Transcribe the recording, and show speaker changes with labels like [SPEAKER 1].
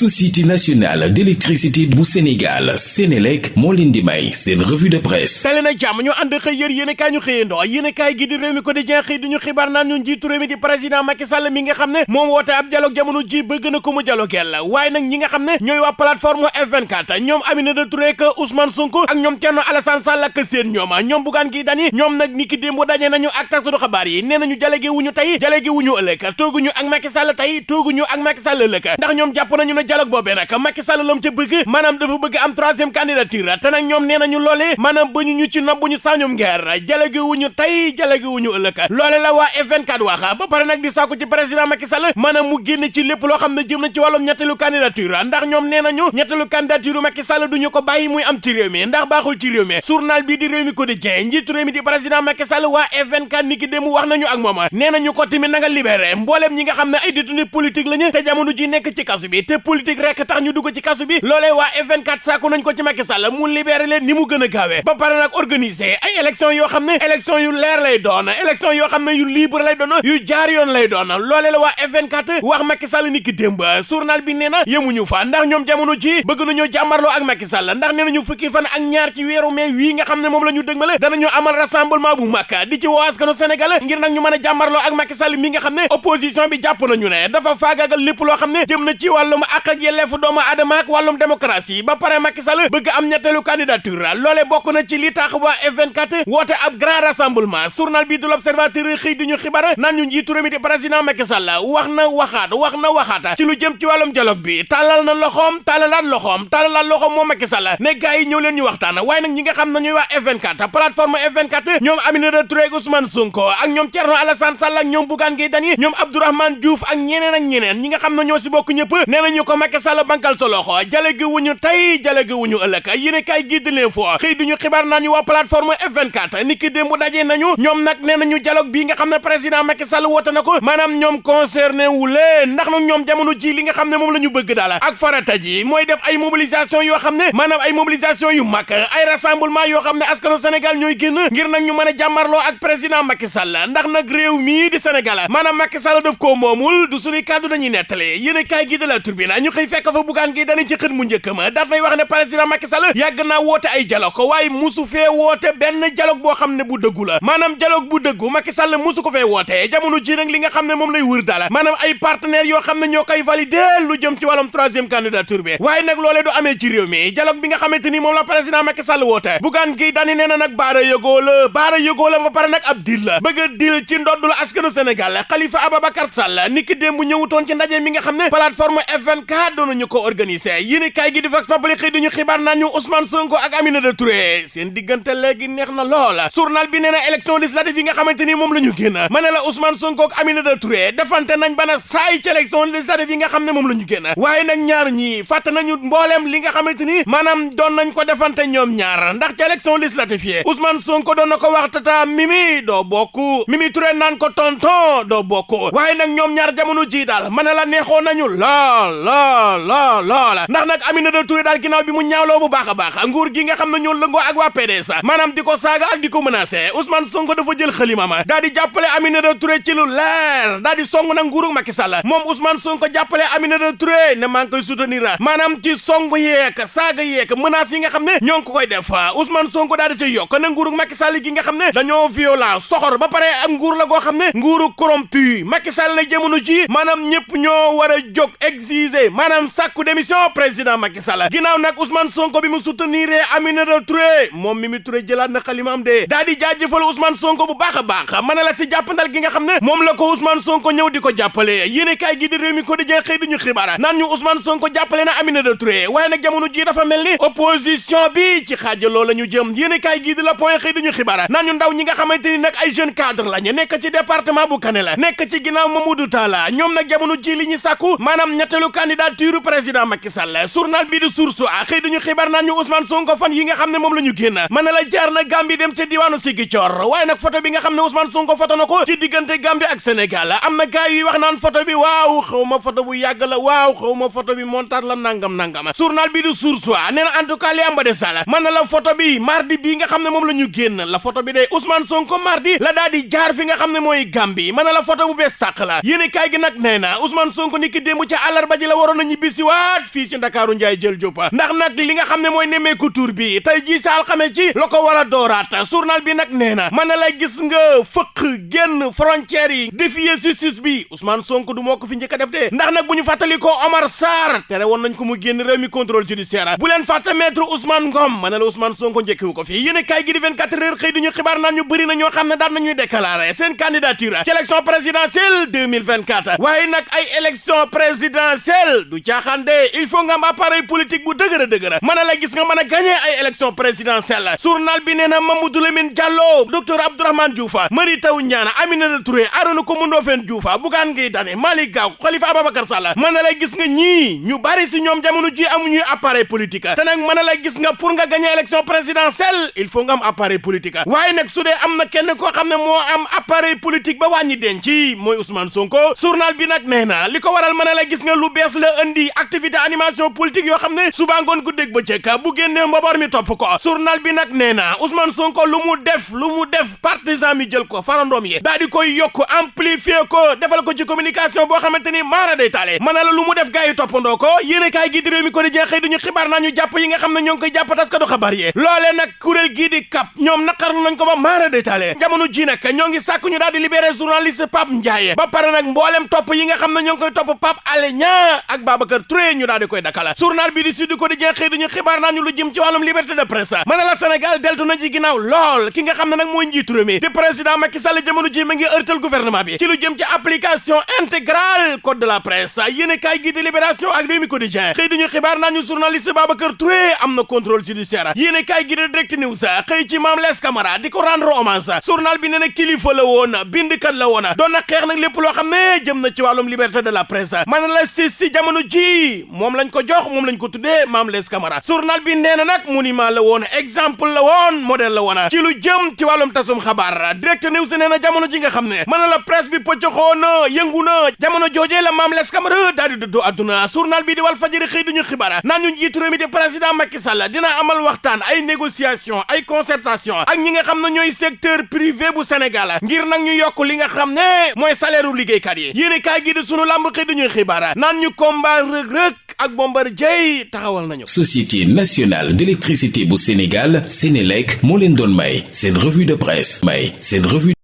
[SPEAKER 1] société nationale d'électricité bu Sénégal Sénélec moo leen di may seen revue de presse.
[SPEAKER 2] Tali na jàmm ñu ànd xëy yër yéen kaay ñu xëyandoo. Yéen kaay gi di réew mi quotidien xëy duñu xibaar naan ñu njiitu réew mi di président Macky Sall mi nga xam ne moom woote ab dialogue jamono ji bëgg na ko mu dialogueel waaye nag ñi nga xam ne ñooy waa plateforme F24 ñoom Aminata Touré ak Ousmane Sonko ak ñoom Thierno Alassane Sall ak seen ñoom. Ñoom Bougane Gueye Dany ñoom nag ni ki démb daje nañu ak taskatu xabaar yi. Nee nañu dialogue wuñu tey dialogue wuñu ëllëg. Tooguñu ak Macky Sall tey tooguñu ak Macky Sall ëllëg. Ndax ñoom jàpp nañu ne dialogue boobee nag Macky Sall lam ca bëgg maanaam dafa bëgg am troisième candidature te nag ñoom nee nañu loole maanaam ba ñu ci nob bu ñu sañum ngeer dialogue wuñu tey dialogue wuñu ëllëg loole la waa F24 wax ba pare nag di sàkku ci président Macky Sall maanaam mu génn ci lépp loo xam ne jëm na ci wàllum ñetteelu candidature ndax ñoom nee nañu ñetteelu candidature Macky Sall duñu ko bàyyi muy am ci réew mi ndax baaxul ci réew mi journal bii di réew mi quotidien njiitu réew mi di président Macky Sall waa F24 ni ki démb wax nañu ak moom nee nañu ko tamit na nga libéré mbooleem ñi nga xam ne ay détenu politique lañu te jamono ji nekk ci kasu bi te politique rek tax ñu dugg ci kasu bi. Loolee waa F24 sàkku nañ ko ci Macky Sall mu libéré leen ni mu gën a gaawee. Ba pare nag organiser ay élection yoo xam ne élection yu leer lay doon élection yoo xam ne yu libre lay doon yu jaar yoon lay doon. Loolee la waa F24 wax Macky Sall ni ki démb journal bi nee na yemuñu fa ndax ñoom jamono ji bëgg nañoo jàmmarloo ak Macky Sall ndax nee nañu fukki fan ak ñaar ci weeru mai wii nga xam ne moom la ñu dëgmale danañu amal rassemblement bu mag di ci woo askanu Sénégal ngir nag ñu mën a jàmmarloo ak Macky Sall mi nga xam ne opposition bi jàpp nañu ne dafa faagaagal lépp loo xam ne jëm na ci wàllum àq ak yelleefu doomu aadama ak wàllum démocratie ba pare Macky Sall bëgg am ñetteelu candidature loole bokk na ci li tax waa F24 woote ab grand rassemblement journal bi du l'Observateur xëy di ñu xibaar naan ñu njiitu réew di président Macky Sall. Wax na waxaat wax na waxaat. Ci lu jëm ci wàllum dialogue bi tàllal na loxoom tàllalaat loxoom tàllalaat loxoom moom Macky Sall. Ne gars yi ñëw leen ñu waxtaan. Waaye nag ñi nga xam ne ñooy waa F24 plateforme F24 ñoom Aminata Touré Ousmane Sonko ak ñoom Thierno Alassane Sall ak ñoom Bougane Gueye Dany ñoom Abdourahmane Diouf ak ñeneen ak ñeneen. Ñi nga xam ne ñoo si bokk ñëpp nee nañu ko Macky Sall bankal sa loxo. Jale gi wuñu tey jale gi wuñu ëllëg. Yéene kaay gi di leen fo xëy duñu xibaar naa ñu waa plateforme F24. Ni ki démb dajee nañu ñoom nag nee nañu dialogue bii nga xam ne président Macky Sall woote na ko maanaam ñoom concerné wu leen. Ndax nag ñoom jamono ji li nga xam ne moom la ñu bëgg daal ak farata ji mooy def ay mobilisation yoo xam ne maanaam ay mobilisation yu mag ay rassemblement yoo xam ne askanu Sénégal ñooy génn ngir nag ñu mën a jàmmarloo ak président Macky Sall. Ndax nag réew mii di Sénégal maanaam Macky Sall daf koo moomul du suñuy kàddu dañuy nettale yéen kaay gi de la Tribune ñu xëy fekk fa Bougane Gueye Dany ci mu njëkk ma. Daat nay wax ne président Macky Sall yàgg naa woote ay dialogue. Waaye musu fee woote benn dialogue boo xam ne bu dëggu la. Maanaam dialogue bu dëggu Macky Sall musu ko fee woote. Jamono ji nag li nga xam ne moom lay wër daal. Maanaam ay partenaires yoo xam ne ñoo valider lu jëm ci wàllum troisième candidature bi. Waaye nag loolee du amee ci réew mi. Dialogue bi nga xamante ni la président Macky Sall woote. Bougane Gueye Dany nee na nag baara yëgoo la. Baara yëgoo la ba pare nag ab deal la. Bëgg deal ci ndodd la askanu Sénégal. Khalifa Ababacar Sall ni ki démb ñëwutoon ci ndaje mi nga xam ne plateforme F24 doon ñu ko organiser. Yéen kaay gi di Vox Populi xëy duñu xibaar naan ñu Ousmane Sonko ak Aminata Touré. Seen diggante léegi neex na lool. Journal bi nee na élection législative yi nga xamante ni moom la ñu génn. Ma ne la Ousmane Sonko ak Aminata Touré defante nañ bana saay ci élection législative yi nga xam ne moom la ñu génn. Waaye nag ñaar ñii fàtte nañu mbooleem li nga xamante ni doon nañ ko defante ñoom ñaar. Ndax ci élection législative Ousmane Sonko doon na ko wax tata Mimi doo bokk. Mimi Touré naan ko tonton doo bokk. Waaye nag ñoom ñaar jamono ji daal ma ne la neexoon nañu lool lool lool lool ndax nag Aminata Touré daal ginnaaw bi mu ñaawloo bu baax a baax nguur gi nga xam ne ñoo lëngoo ak waa PDS maanaam di ko saaga ak di ko menacé Ousmane Sonko dafa jël xalimama daal di jàppale Aminata Touré ci lu leer daal di song nag nguuru Macky Sall moom Ousmane Sonko jàppale Aminata Touré ne maa ngi koy soutenir maanaam ci song yeek saaga yeek menaces yi nga xam ne ñoo ko koy def Ousmane Sonko daal di ci yokk na nguuru Macky Sall gi nga xam ne dañoo violent soxor ba pare ak nguur la goo xam ne nguuru corrompu Macky Sall na jamono ji maanaam ñëpp ñoo war a jóg exiger maanaam sàkku démission président Macky Sall. Ginnaaw nag Ousmane Sonko bi mu soutenir Aminata Touré moom Mimi Touré jëlaat na xalimaam de. Daa di jaajëfal Ousmane Sonko bu baax a baax. Mën na la si jàppandal gi nga xam ne moom la ko Ousmane Sonko ñëw di ko jàppale. Yéene kaay gi di réew mi ko di jeex xëy duñu xibaar naan ñu Ousmane Sonko jàppale na Aminata Touré. Waaye nag jamono ji dafa mel ni opposition bi ci xaajaloo la ñu jëm. Yéene kaay gi di la point xëy duñu xibaar naan ñu ndaw ñi nga xamante ni nag ay jeune cadre lañu. Nekk ci département bu Kanel nekk ci ginnaaw Mamadou Talla. Ñoom nag jamono ji li ñu sàkku maanaam ñetteelu candidature président Macky Sall. Journal bi di Source A xëy duñu xibaar Ousmane Sonko fan yi nga xam ne moom la ñu la jaar na Gambie dem ca diwaanu Ziguinchor. Waaye nag photo bi nga xam ne Ousmane Sonko photo na ko ci diggante Gambie ak Sénégal. Am na gars yuy wax naan photo bi waaw xaw ma photo bu yàgg la waaw xaw ma photo bi montage la nangam nangam. Journal bi di Source en tout cas li am ba de la photo bi mardi bii nga xam ne moom la la photo bi de Ousmane Sonko mardi la daal di jaar fi nga xam ne mooy Gambie. Mën la photo bu bees tàq la. Yéen kaay gi nag nee na Ousmane Sonko ni ki ji la waroon na ñibbisi waat fii ci ndakaaru njaay jël jópa ndax nag li nga xam ne mooy nemmeeku tur bi tey jii sa alxames ci la ko war a dooraat journal bi nag nee na lay gis nga fëq génn frontières yi défier justice bi Ousmane Sonko du moo ko fi a def de ndax nag bu ñu fàttali ko Omar Sarr tere woon nañ ko mu génn réew mi contrôle judiciaire bu leen fàtte maître Ousmane Ngom na la Ousmane Sonko njëkkiwu ko fi yéen kaay gi di 24 heures xëy di ñu xibaar naan ñu bëri na ñoo xam ne daan nañuy déclarer seen candidature ci élection présidentielle 2024 waaye nag ay élection présidentielle du caaxaan de il faut nga am appareil politique bu dëgër a dëgër la gis nga mën a gagné ay élection présidentielle journal bi nee na Mamadou Lamine Diallo docteur Abdourahmane Diouf Mary Teuw Niane Aminata Touré. Arona Coumba Ndoffène Diouf Bougane Gueye Dany Malick Gakou Khalifa Ababacar Sall mën la gis nga ñii ñu bari si ñoom jamono ji amuñuy appareil politique te nag mën la gis nga pour nga gagné élection présidentielle il faut nga am appareil politique waaye nag su dee am kenn koo xam ne moo am appareil politique ba wàññi denc mooy Ousmane Sonko. Journal bi nag nee na. Li ko waral mën la gis nga lu bees la indi activité animation politique yoo xam ne suba ngoon guddeeg bëccëg bu génnee mbaboor mi topp ko journal bi nag nee na Ousmane Sonko lu mu def lu mu def partisan mi jël ko farandoom yi daal di koy yokk amplifier ko defal ko ci communication boo xamante ni maara day na la def gars yi toppandoo ko yéen kaay gi di réew mi ko di jeexee duñu xibaar naa ñu jàpp yi nga xam ne ñoo ngi koy jàpp taskatu xabaar yi loolee nag kuréel gii di kap ñoom naqarlu nañ ko ba maara day taale jamono ji nag ñoo ngi ñu daal di libéré journaliste Pape Ndiaye ba pare nag mboolem topp yi nga xam ne ñoo ngi koy topp Pape Alé Babacar Touré ñu daal di koy dakala journal bi di Sud Quotidien xëy duñu xibaar naa ñu lu jëm ci wàllum de presse. Mën na la Sénégal deltu na lool. Ki nga xam ne nag mooy njiitu réew mi di président Macky Sall jamono ji ma ngi ërtal gouvernement bi ci jëm ci application intégrale code de la presse. Yéen kaay gi di libération ak Rewmi di Direct xëy di ko rendre hommage. Journal bi nee na kilifa la na xeex nag lépp ne jëm na de la presse. Jamono ji moom lañ ko jox lañ ko Camara journal bi exemple modèle la ci lu jëm ci tasum Direct News nee jamono ji nga xam ne la presse bi pëccoxoo na jamono la Mame Less Camara daal di journal bi di duñu ñu mi di président Macky Sall dina amal waxtaan ay négociation ay concertation ak ñi nga secteur privé bu Sénégal ngir ñu li nga salaire yi
[SPEAKER 1] Société nationale d'électricité bu Sénégal Sénélec moo leen doon may seen revue de presse. Revue